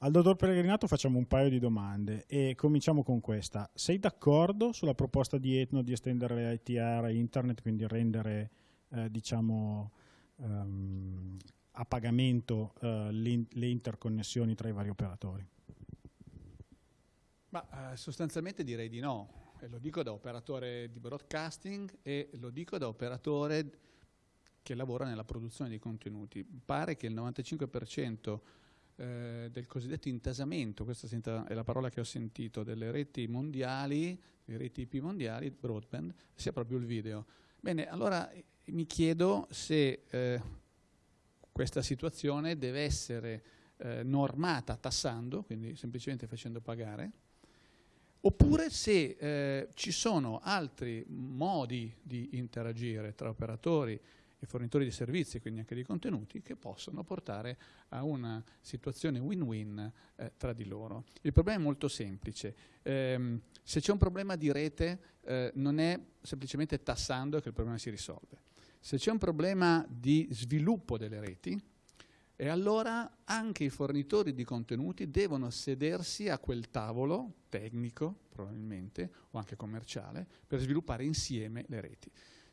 Al dottor Pellegrinato facciamo un paio di domande e cominciamo con questa. Sei d'accordo sulla proposta di Etno di estendere le ITR a internet, quindi rendere eh, diciamo, um, a pagamento uh, le interconnessioni tra i vari operatori? Ma, eh, sostanzialmente direi di no, e lo dico da operatore di broadcasting e lo dico da operatore che lavora nella produzione di contenuti. Pare che il 95% eh, del cosiddetto intasamento, questa è la parola che ho sentito, delle reti mondiali, le reti IP mondiali, broadband, sia proprio il video. Bene, allora eh, mi chiedo se eh, questa situazione deve essere eh, normata tassando, quindi semplicemente facendo pagare, oppure se eh, ci sono altri modi di interagire tra operatori e fornitori di servizi, quindi anche di contenuti, che possono portare a una situazione win-win eh, tra di loro. Il problema è molto semplice. Eh, se c'è un problema di rete, eh, non è semplicemente tassando che il problema si risolve. Se c'è un problema di sviluppo delle reti, e allora anche i fornitori di contenuti devono sedersi a quel tavolo tecnico, probabilmente, o anche commerciale, per sviluppare insieme le reti.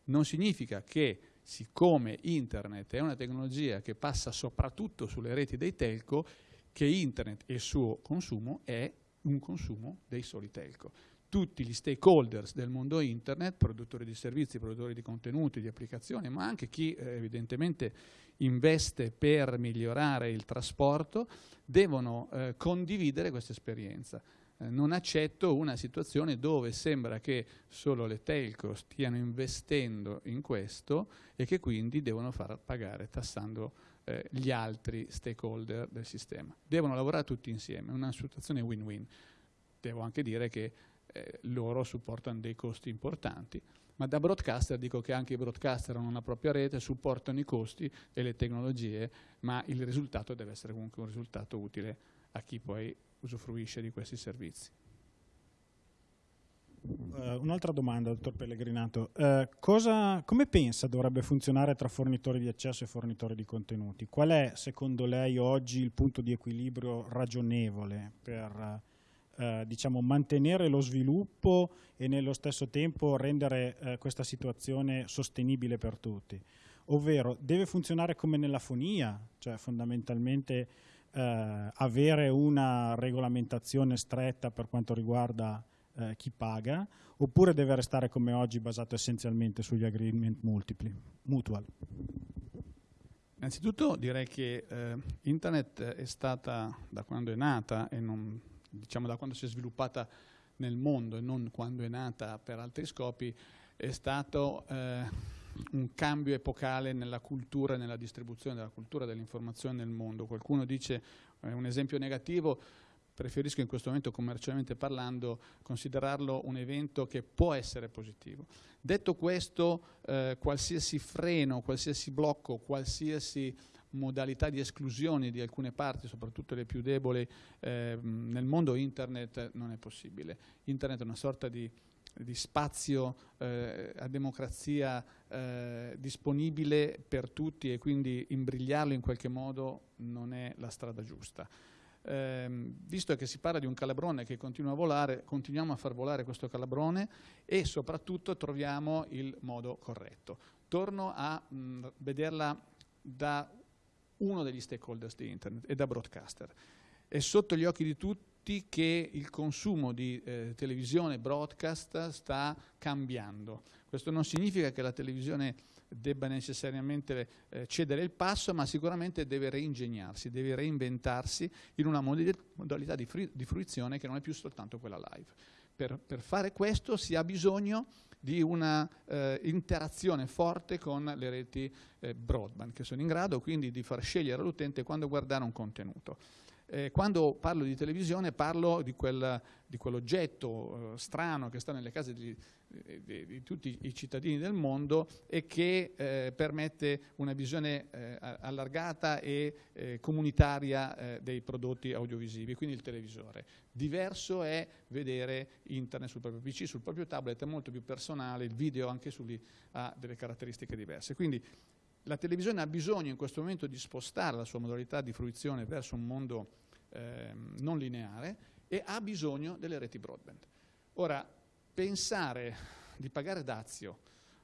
Non significa che, siccome internet è una tecnologia che passa soprattutto sulle reti dei telco, che internet e il suo consumo è un consumo dei soli telco tutti gli stakeholders del mondo internet, produttori di servizi, produttori di contenuti, di applicazioni, ma anche chi eh, evidentemente investe per migliorare il trasporto, devono eh, condividere questa esperienza. Eh, non accetto una situazione dove sembra che solo le telco stiano investendo in questo e che quindi devono far pagare tassando eh, gli altri stakeholder del sistema. Devono lavorare tutti insieme, una situazione win-win. Devo anche dire che eh, loro supportano dei costi importanti. Ma da broadcaster dico che anche i broadcaster hanno una propria rete, supportano i costi e le tecnologie, ma il risultato deve essere comunque un risultato utile a chi poi usufruisce di questi servizi. Uh, Un'altra domanda, dottor Pellegrinato. Uh, cosa, come pensa dovrebbe funzionare tra fornitori di accesso e fornitori di contenuti? Qual è, secondo lei, oggi il punto di equilibrio ragionevole per uh, diciamo, mantenere lo sviluppo e nello stesso tempo rendere questa situazione sostenibile per tutti. Ovvero deve funzionare come nella fonia, cioè fondamentalmente eh, avere una regolamentazione stretta per quanto riguarda eh, chi paga, oppure deve restare come oggi basato essenzialmente sugli agreement multipli, mutual. Innanzitutto direi che eh, Internet è stata, da quando è nata, e non diciamo da quando si è sviluppata nel mondo e non quando è nata per altri scopi, è stato eh, un cambio epocale nella cultura e nella distribuzione della cultura dell'informazione nel mondo. Qualcuno dice, eh, un esempio negativo, preferisco in questo momento commercialmente parlando considerarlo un evento che può essere positivo. Detto questo, eh, qualsiasi freno, qualsiasi blocco, qualsiasi modalità di esclusione di alcune parti, soprattutto le più deboli, eh, nel mondo internet non è possibile. Internet è una sorta di, di spazio eh, a democrazia eh, disponibile per tutti e quindi imbrigliarlo in qualche modo non è la strada giusta. Eh, visto che si parla di un calabrone che continua a volare, continuiamo a far volare questo calabrone e soprattutto troviamo il modo corretto. Torno a mh, vederla da uno degli stakeholders di Internet e da broadcaster. È sotto gli occhi di tutti che il consumo di eh, televisione broadcast sta cambiando. Questo non significa che la televisione debba necessariamente eh, cedere il passo, ma sicuramente deve reingegnarsi, deve reinventarsi in una modalità di, di fruizione che non è più soltanto quella live. Per, per fare questo si ha bisogno di una eh, interazione forte con le reti eh, broadband, che sono in grado quindi di far scegliere all'utente quando guardare un contenuto. Eh, quando parlo di televisione parlo di, quel, di quell'oggetto eh, strano che sta nelle case di, di, di, tutti i cittadini del mondo e che eh, permette una visione eh, allargata e eh, comunitaria eh, dei prodotti audiovisivi, quindi il televisore. Diverso è vedere internet sul proprio PC, sul proprio tablet, è molto più personale, il video anche su lì ha delle caratteristiche diverse. Quindi la televisione ha bisogno in questo momento di spostare la sua modalità di fruizione verso un mondo eh, non lineare e ha bisogno delle reti broadband. Ora, pensare di pagare dazio,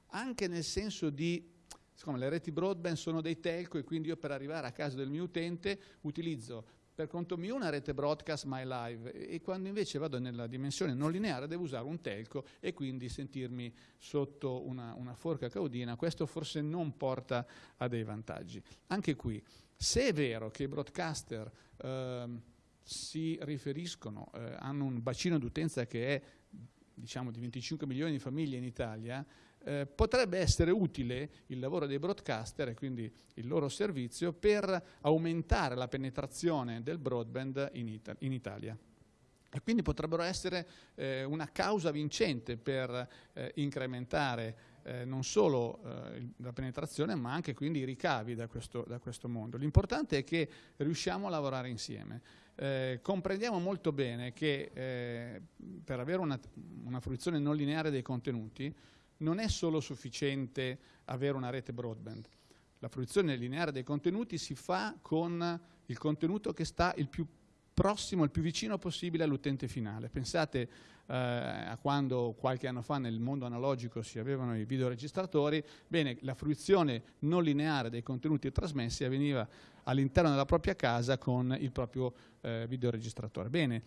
anche nel senso di siccome le reti broadband sono dei telco e quindi io per arrivare a casa del mio utente utilizzo per conto mio una rete broadcast my live e quando invece vado nella dimensione non lineare devo usare un telco e quindi sentirmi sotto una, una forca caudina, questo forse non porta a dei vantaggi. Anche qui, se è vero che i broadcaster eh, si riferiscono, eh, hanno un bacino d'utenza che è diciamo di 25 milioni di famiglie in Italia, eh, potrebbe essere utile il lavoro dei broadcaster e quindi il loro servizio per aumentare la penetrazione del broadband in, Ita in Italia. E quindi potrebbero essere eh, una causa vincente per eh, incrementare eh, non solo eh, la penetrazione ma anche quindi i ricavi da questo, da questo mondo. L'importante è che riusciamo a lavorare insieme. Eh, comprendiamo molto bene che eh, per avere una, una fruizione non lineare dei contenuti non è solo sufficiente avere una rete broadband. La fruizione lineare dei contenuti si fa con il contenuto che sta il più prossimo, il più vicino possibile all'utente finale. Pensate eh, a quando qualche anno fa nel mondo analogico si avevano i videoregistratori, bene, la fruizione non lineare dei contenuti trasmessi avveniva all'interno della propria casa con il proprio eh, videoregistratore. Bene,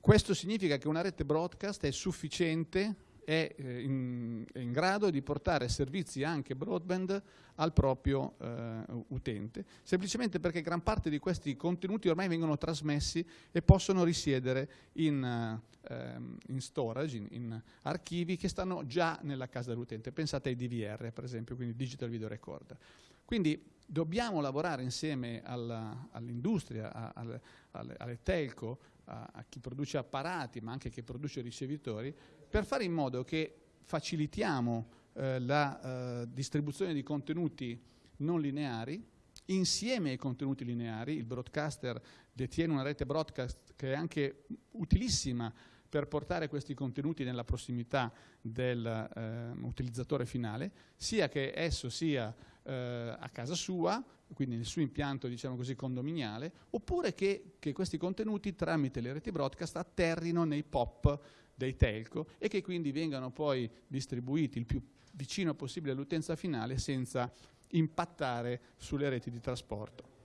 questo significa che una rete broadcast è sufficiente è eh, in, è in, grado di portare servizi anche broadband al proprio eh, utente, semplicemente perché gran parte di questi contenuti ormai vengono trasmessi e possono risiedere in, eh, in storage, in, in, archivi che stanno già nella casa dell'utente. Pensate ai DVR, per esempio, quindi Digital Video Recorder. Quindi dobbiamo lavorare insieme all'industria, alle, alle, alle telco, a, a chi produce apparati, ma anche chi produce ricevitori, per fare in modo che facilitiamo eh, la eh, distribuzione di contenuti non lineari insieme ai contenuti lineari, il broadcaster detiene una rete broadcast che è anche utilissima per portare questi contenuti nella prossimità dell'utilizzatore eh, finale, sia che esso sia eh, a casa sua, quindi nel suo impianto diciamo così condominiale, oppure che, che questi contenuti tramite le reti broadcast atterrino nei POP dei telco e che quindi vengano poi distribuiti il più vicino possibile all'utenza finale senza impattare sulle reti di trasporto.